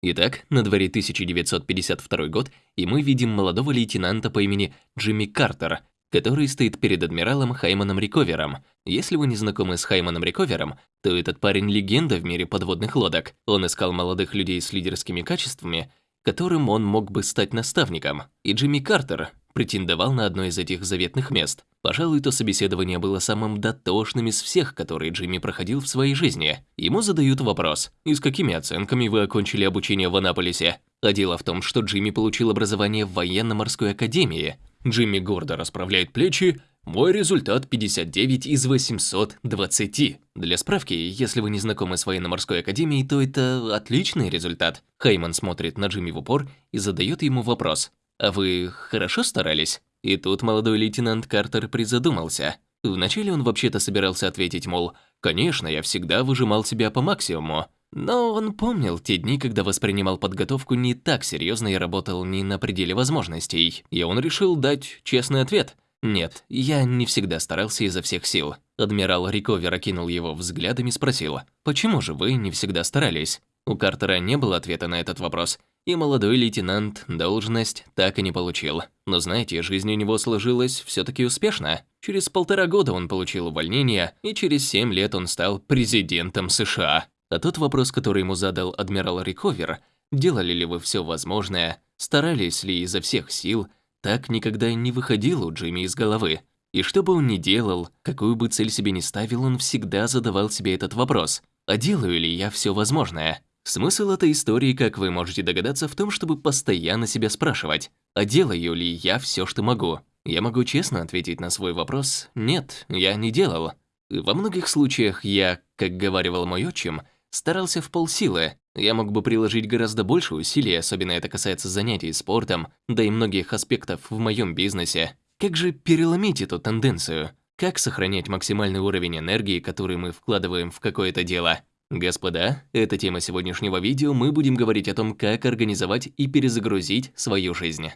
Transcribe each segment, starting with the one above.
Итак, на дворе 1952 год, и мы видим молодого лейтенанта по имени Джимми Картер, который стоит перед адмиралом Хайманом Риковером. Если вы не знакомы с Хайманом Риковером, то этот парень легенда в мире подводных лодок. Он искал молодых людей с лидерскими качествами, которым он мог бы стать наставником. И Джимми Картер претендовал на одно из этих заветных мест. Пожалуй, то собеседование было самым дотошным из всех, которые Джимми проходил в своей жизни. Ему задают вопрос, и с какими оценками вы окончили обучение в Анаполисе? А дело в том, что Джимми получил образование в военно-морской академии. Джимми гордо расправляет плечи, мой результат 59 из 820. Для справки, если вы не знакомы с военно-морской академией, то это отличный результат. Хейман смотрит на Джимми в упор и задает ему вопрос. «А вы хорошо старались?» И тут молодой лейтенант Картер призадумался. Вначале он вообще-то собирался ответить, мол, «Конечно, я всегда выжимал себя по максимуму». Но он помнил те дни, когда воспринимал подготовку не так серьезно и работал не на пределе возможностей. И он решил дать честный ответ. «Нет, я не всегда старался изо всех сил». Адмирал Риковер окинул его взглядом и спросил, «Почему же вы не всегда старались?» У Картера не было ответа на этот вопрос, и молодой лейтенант должность так и не получил. Но знаете, жизнь у него сложилась все таки успешно. Через полтора года он получил увольнение, и через семь лет он стал президентом США. А тот вопрос, который ему задал адмирал Риковер, делали ли вы все возможное, старались ли изо всех сил, так никогда не выходил у Джимми из головы. И что бы он ни делал, какую бы цель себе ни ставил, он всегда задавал себе этот вопрос. А делаю ли я все возможное? Смысл этой истории, как вы можете догадаться, в том, чтобы постоянно себя спрашивать, а делаю ли я все, что могу? Я могу честно ответить на свой вопрос «нет, я не делал». Во многих случаях я, как говаривал мой отчим, старался в полсилы. Я мог бы приложить гораздо больше усилий, особенно это касается занятий спортом, да и многих аспектов в моем бизнесе. Как же переломить эту тенденцию? Как сохранять максимальный уровень энергии, который мы вкладываем в какое-то дело? Господа, это тема сегодняшнего видео, мы будем говорить о том, как организовать и перезагрузить свою жизнь.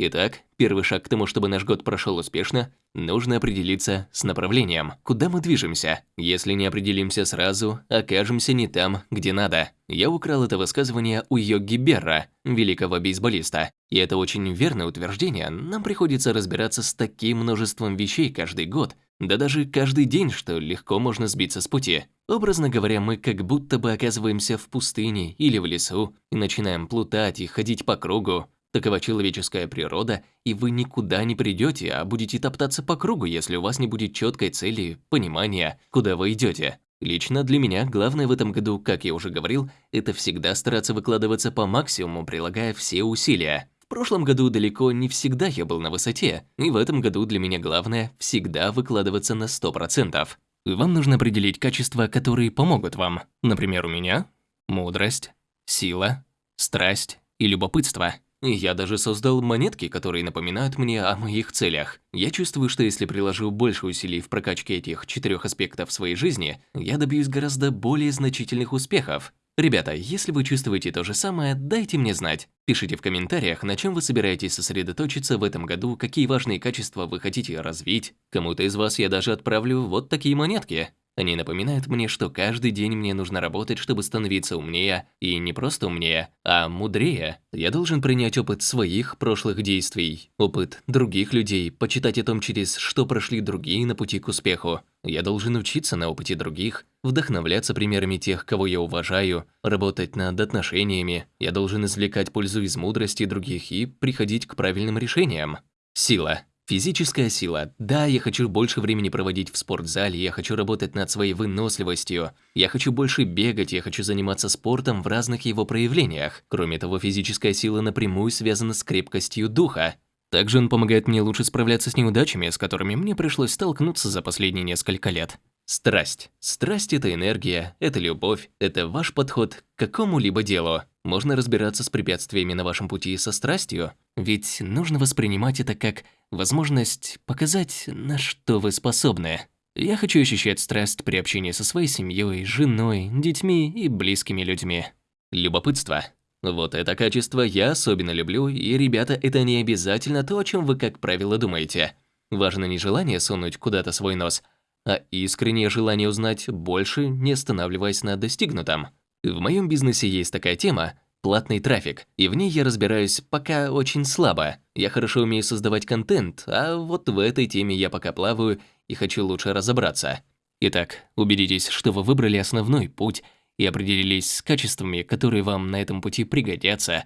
Итак, первый шаг к тому, чтобы наш год прошел успешно, нужно определиться с направлением, куда мы движемся. Если не определимся сразу, окажемся не там, где надо. Я украл это высказывание у Йоги Берра, великого бейсболиста. И это очень верное утверждение, нам приходится разбираться с таким множеством вещей каждый год, да даже каждый день, что легко можно сбиться с пути. Образно говоря, мы как будто бы оказываемся в пустыне или в лесу и начинаем плутать и ходить по кругу. Такова человеческая природа, и вы никуда не придете, а будете топтаться по кругу, если у вас не будет четкой цели, понимания, куда вы идете. Лично для меня главное в этом году, как я уже говорил, это всегда стараться выкладываться по максимуму, прилагая все усилия. В прошлом году далеко не всегда я был на высоте, и в этом году для меня главное всегда выкладываться на 100%. Вам нужно определить качества, которые помогут вам. Например, у меня мудрость, сила, страсть и любопытство. Я даже создал монетки, которые напоминают мне о моих целях. Я чувствую, что если приложу больше усилий в прокачке этих четырех аспектов своей жизни, я добьюсь гораздо более значительных успехов. Ребята, если вы чувствуете то же самое, дайте мне знать. Пишите в комментариях, на чем вы собираетесь сосредоточиться в этом году, какие важные качества вы хотите развить. Кому-то из вас я даже отправлю вот такие монетки. Они напоминают мне, что каждый день мне нужно работать, чтобы становиться умнее, и не просто умнее, а мудрее. Я должен принять опыт своих прошлых действий, опыт других людей, почитать о том, через что прошли другие на пути к успеху. Я должен учиться на опыте других, вдохновляться примерами тех, кого я уважаю, работать над отношениями. Я должен извлекать пользу из мудрости других и приходить к правильным решениям. Сила. Физическая сила. Да, я хочу больше времени проводить в спортзале, я хочу работать над своей выносливостью, я хочу больше бегать, я хочу заниматься спортом в разных его проявлениях. Кроме того, физическая сила напрямую связана с крепкостью духа. Также он помогает мне лучше справляться с неудачами, с которыми мне пришлось столкнуться за последние несколько лет. Страсть. Страсть – это энергия, это любовь, это ваш подход к какому-либо делу. Можно разбираться с препятствиями на вашем пути со страстью, ведь нужно воспринимать это как возможность показать, на что вы способны. Я хочу ощущать страсть при общении со своей семьей, женой, детьми и близкими людьми. Любопытство. Вот это качество я особенно люблю, и, ребята, это не обязательно то, о чем вы, как правило, думаете. Важно не желание сунуть куда-то свой нос – а искреннее желание узнать больше, не останавливаясь на достигнутом. В моем бизнесе есть такая тема – платный трафик, и в ней я разбираюсь пока очень слабо. Я хорошо умею создавать контент, а вот в этой теме я пока плаваю и хочу лучше разобраться. Итак, убедитесь, что вы выбрали основной путь и определились с качествами, которые вам на этом пути пригодятся.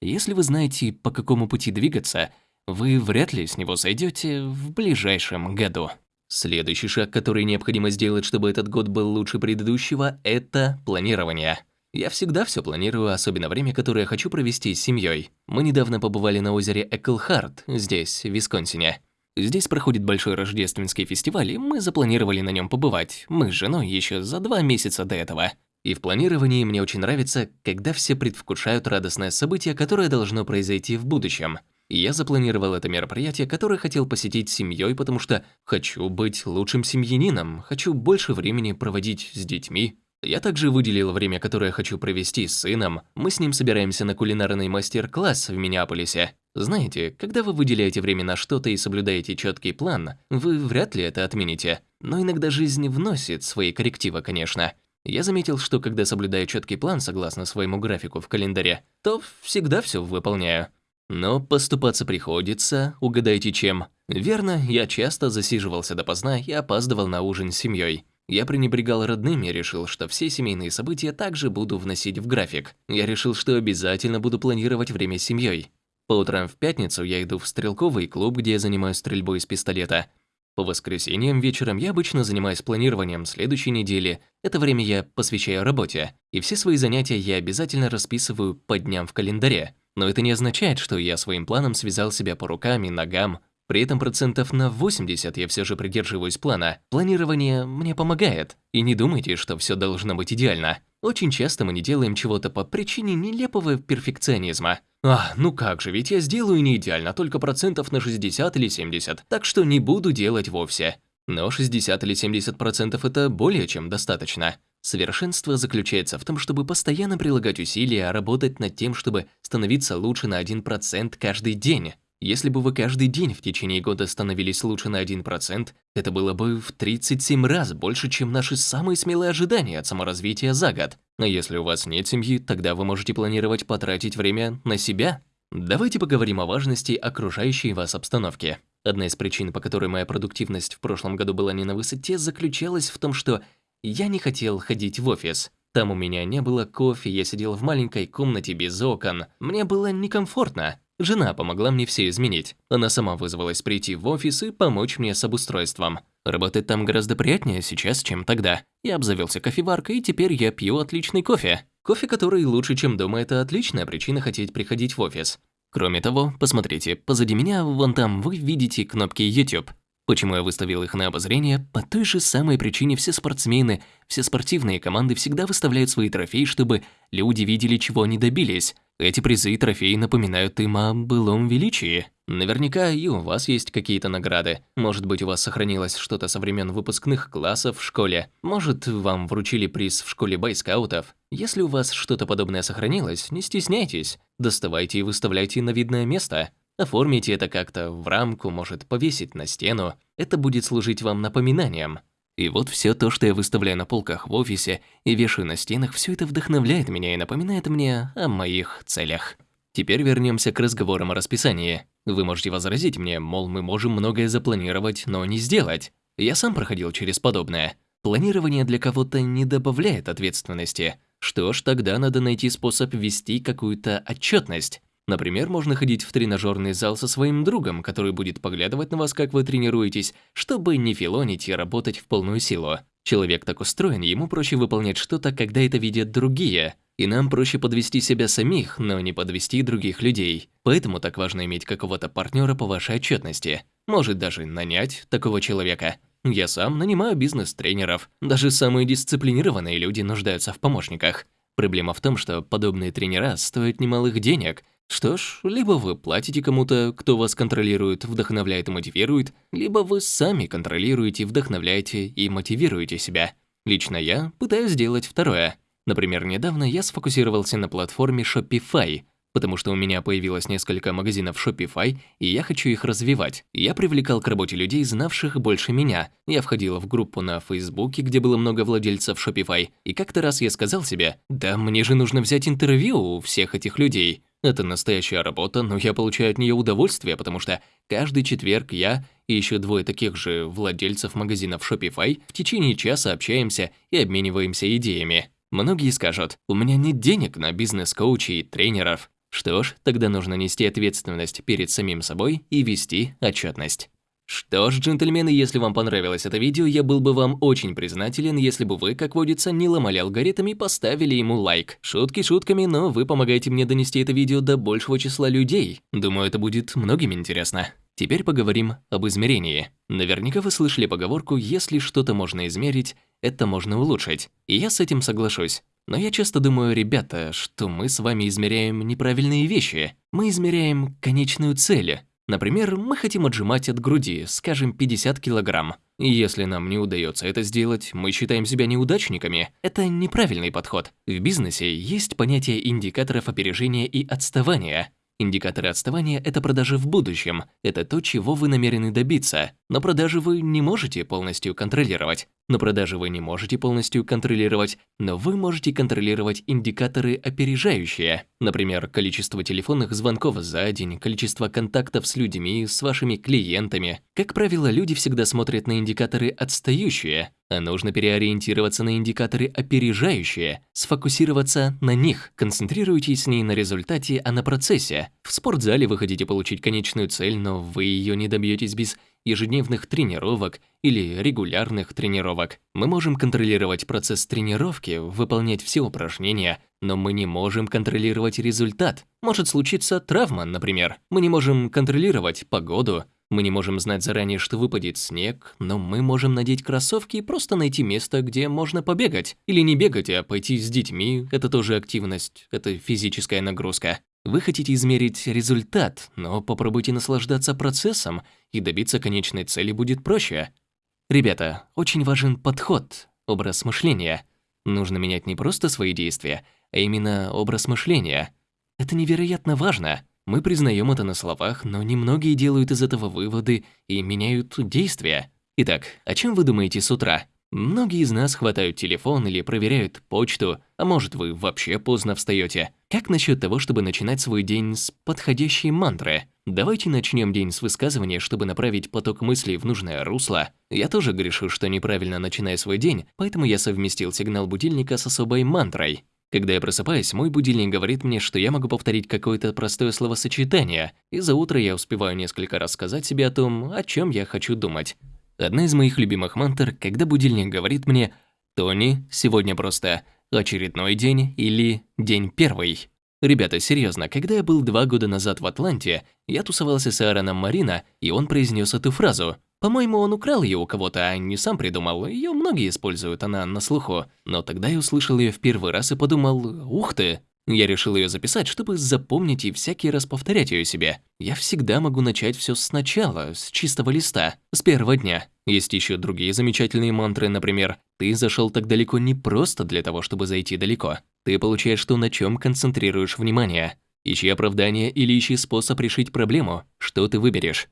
Если вы знаете, по какому пути двигаться, вы вряд ли с него сойдете в ближайшем году. Следующий шаг, который необходимо сделать, чтобы этот год был лучше предыдущего, это планирование. Я всегда все планирую, особенно время, которое хочу провести с семьей. Мы недавно побывали на озере Эклхарт, здесь, в Висконсине. Здесь проходит большой рождественский фестиваль, и мы запланировали на нем побывать, мы с женой еще за два месяца до этого. И в планировании мне очень нравится, когда все предвкушают радостное событие, которое должно произойти в будущем. Я запланировал это мероприятие, которое хотел посетить с семьей, потому что хочу быть лучшим семьянином, хочу больше времени проводить с детьми. Я также выделил время, которое хочу провести с сыном. Мы с ним собираемся на кулинарный мастер-класс в Миннеаполисе. Знаете, когда вы выделяете время на что-то и соблюдаете четкий план, вы вряд ли это отмените. Но иногда жизнь вносит свои коррективы, конечно. Я заметил, что когда соблюдаю четкий план согласно своему графику в календаре, то всегда все выполняю. Но поступаться приходится, угадайте чем. Верно, я часто засиживался допоздна и опаздывал на ужин с семьей. Я пренебрегал родными и решил, что все семейные события также буду вносить в график. Я решил, что обязательно буду планировать время с семьей. По утрам в пятницу я иду в стрелковый клуб, где я занимаюсь стрельбой из пистолета. По воскресеньям вечером я обычно занимаюсь планированием следующей недели. Это время я посвящаю работе. И все свои занятия я обязательно расписываю по дням в календаре. Но это не означает, что я своим планом связал себя по рукам и ногам. При этом процентов на 80 я все же придерживаюсь плана. Планирование мне помогает. И не думайте, что все должно быть идеально. Очень часто мы не делаем чего-то по причине нелепого перфекционизма. А, ну как же, ведь я сделаю не идеально, только процентов на 60 или 70, так что не буду делать вовсе. Но 60 или 70 процентов это более чем достаточно. Совершенство заключается в том, чтобы постоянно прилагать усилия, работать над тем, чтобы становиться лучше на 1% каждый день. Если бы вы каждый день в течение года становились лучше на 1%, это было бы в 37 раз больше, чем наши самые смелые ожидания от саморазвития за год. А если у вас нет семьи, тогда вы можете планировать потратить время на себя. Давайте поговорим о важности окружающей вас обстановки. Одна из причин, по которой моя продуктивность в прошлом году была не на высоте, заключалась в том, что я не хотел ходить в офис. Там у меня не было кофе, я сидел в маленькой комнате без окон. Мне было некомфортно. Жена помогла мне все изменить. Она сама вызвалась прийти в офис и помочь мне с обустройством. Работать там гораздо приятнее сейчас, чем тогда. Я обзавелся кофеваркой, и теперь я пью отличный кофе. Кофе, который лучше, чем дома, это отличная причина хотеть приходить в офис. Кроме того, посмотрите, позади меня, вон там, вы видите кнопки YouTube. Почему я выставил их на обозрение? По той же самой причине все спортсмены, все спортивные команды всегда выставляют свои трофеи, чтобы люди видели, чего они добились. Эти призы и трофеи напоминают им о былом величии. Наверняка и у вас есть какие-то награды. Может быть, у вас сохранилось что-то со времен выпускных классов в школе. Может, вам вручили приз в школе бойскаутов. Если у вас что-то подобное сохранилось, не стесняйтесь. Доставайте и выставляйте на видное место. Оформите это как-то в рамку, может, повесить на стену. Это будет служить вам напоминанием. И вот все то, что я выставляю на полках в офисе и вешаю на стенах, все это вдохновляет меня и напоминает мне о моих целях. Теперь вернемся к разговорам о расписании. Вы можете возразить мне, мол, мы можем многое запланировать, но не сделать. Я сам проходил через подобное. Планирование для кого-то не добавляет ответственности. Что ж, тогда надо найти способ ввести какую-то отчетность. Например, можно ходить в тренажерный зал со своим другом, который будет поглядывать на вас, как вы тренируетесь, чтобы не филонить и работать в полную силу. Человек так устроен, ему проще выполнять что-то, когда это видят другие. И нам проще подвести себя самих, но не подвести других людей. Поэтому так важно иметь какого-то партнера по вашей отчетности. Может даже нанять такого человека. Я сам нанимаю бизнес-тренеров. Даже самые дисциплинированные люди нуждаются в помощниках. Проблема в том, что подобные тренера стоят немалых денег, что ж, либо вы платите кому-то, кто вас контролирует, вдохновляет и мотивирует, либо вы сами контролируете, вдохновляете и мотивируете себя. Лично я пытаюсь сделать второе. Например, недавно я сфокусировался на платформе Shopify. потому что у меня появилось несколько магазинов Shopify, и я хочу их развивать. Я привлекал к работе людей, знавших больше меня. Я входил в группу на Фейсбуке, где было много владельцев Shopify, и как-то раз я сказал себе, да мне же нужно взять интервью у всех этих людей. Это настоящая работа, но я получаю от нее удовольствие, потому что каждый четверг я и еще двое таких же владельцев магазинов Shopify в течение часа общаемся и обмениваемся идеями. Многие скажут, у меня нет денег на бизнес-коучей и тренеров. Что ж, тогда нужно нести ответственность перед самим собой и вести отчетность. Что ж, джентльмены, если вам понравилось это видео, я был бы вам очень признателен, если бы вы, как водится, не ломали алгоритм и поставили ему лайк. Шутки шутками, но вы помогаете мне донести это видео до большего числа людей. Думаю, это будет многим интересно. Теперь поговорим об измерении. Наверняка вы слышали поговорку «если что-то можно измерить, это можно улучшить». И я с этим соглашусь. Но я часто думаю, ребята, что мы с вами измеряем неправильные вещи. Мы измеряем конечную цель. Например, мы хотим отжимать от груди, скажем, 50 килограмм. Если нам не удается это сделать, мы считаем себя неудачниками. Это неправильный подход. В бизнесе есть понятие индикаторов опережения и отставания. Индикаторы отставания – это продажи в будущем, это то, чего вы намерены добиться, но продажи вы не можете полностью контролировать. Но продажи вы не можете полностью контролировать, но вы можете контролировать индикаторы опережающие. Например, количество телефонных звонков за день, количество контактов с людьми, с вашими клиентами. Как правило, люди всегда смотрят на индикаторы отстающие, а нужно переориентироваться на индикаторы опережающие, сфокусироваться на них. Концентрируйтесь не на результате, а на процессе. В спортзале вы хотите получить конечную цель, но вы ее не добьетесь без ежедневных тренировок или регулярных тренировок. Мы можем контролировать процесс тренировки, выполнять все упражнения, но мы не можем контролировать результат. Может случиться травма, например. Мы не можем контролировать погоду, мы не можем знать заранее, что выпадет снег, но мы можем надеть кроссовки и просто найти место, где можно побегать. Или не бегать, а пойти с детьми – это тоже активность, это физическая нагрузка. Вы хотите измерить результат, но попробуйте наслаждаться процессом, и добиться конечной цели будет проще. Ребята, очень важен подход, образ мышления. Нужно менять не просто свои действия, а именно образ мышления. Это невероятно важно. Мы признаем это на словах, но немногие делают из этого выводы и меняют действия. Итак, о чем вы думаете с утра? Многие из нас хватают телефон или проверяют почту, а может вы вообще поздно встаете. Как насчет того, чтобы начинать свой день с подходящей мантры? Давайте начнем день с высказывания, чтобы направить поток мыслей в нужное русло. Я тоже грешу, что неправильно начинаю свой день, поэтому я совместил сигнал будильника с особой мантрой. Когда я просыпаюсь, мой будильник говорит мне, что я могу повторить какое-то простое словосочетание, и за утро я успеваю несколько раз сказать себе о том, о чем я хочу думать. Одна из моих любимых мантр, когда будильник говорит мне «Тони, сегодня просто очередной день» или «День первый». Ребята, серьезно, когда я был два года назад в Атланте, я тусовался с Аароном Марина, и он произнес эту фразу. По-моему, он украл ее у кого-то, а не сам придумал. Ее многие используют, она на слуху. Но тогда я услышал ее в первый раз и подумал, ух ты, я решил ее записать, чтобы запомнить и всякий раз повторять ее себе. Я всегда могу начать все сначала, с чистого листа, с первого дня. Есть еще другие замечательные мантры, например, «Ты зашел так далеко не просто для того, чтобы зайти далеко. Ты получаешь то, на чем концентрируешь внимание. Ищи оправдание или ищи способ решить проблему. Что ты выберешь?»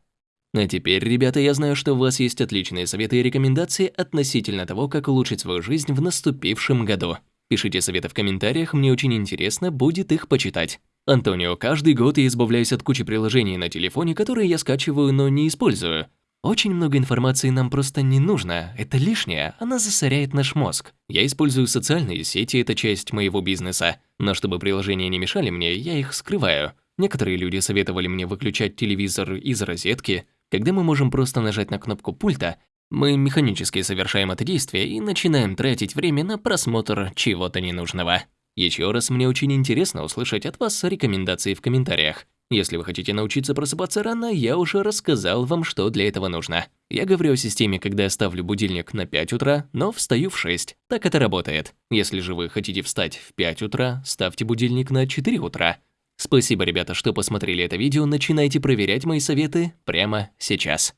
А теперь, ребята, я знаю, что у вас есть отличные советы и рекомендации относительно того, как улучшить свою жизнь в наступившем году. Пишите советы в комментариях, мне очень интересно будет их почитать. Антонио, каждый год я избавляюсь от кучи приложений на телефоне, которые я скачиваю, но не использую. Очень много информации нам просто не нужно, это лишнее, она засоряет наш мозг. Я использую социальные сети, это часть моего бизнеса, но чтобы приложения не мешали мне, я их скрываю. Некоторые люди советовали мне выключать телевизор из розетки, когда мы можем просто нажать на кнопку пульта мы механически совершаем это действие и начинаем тратить время на просмотр чего-то ненужного. Еще раз, мне очень интересно услышать от вас рекомендации в комментариях. Если вы хотите научиться просыпаться рано, я уже рассказал вам, что для этого нужно. Я говорю о системе, когда я ставлю будильник на 5 утра, но встаю в 6. Так это работает. Если же вы хотите встать в 5 утра, ставьте будильник на 4 утра. Спасибо, ребята, что посмотрели это видео. Начинайте проверять мои советы прямо сейчас.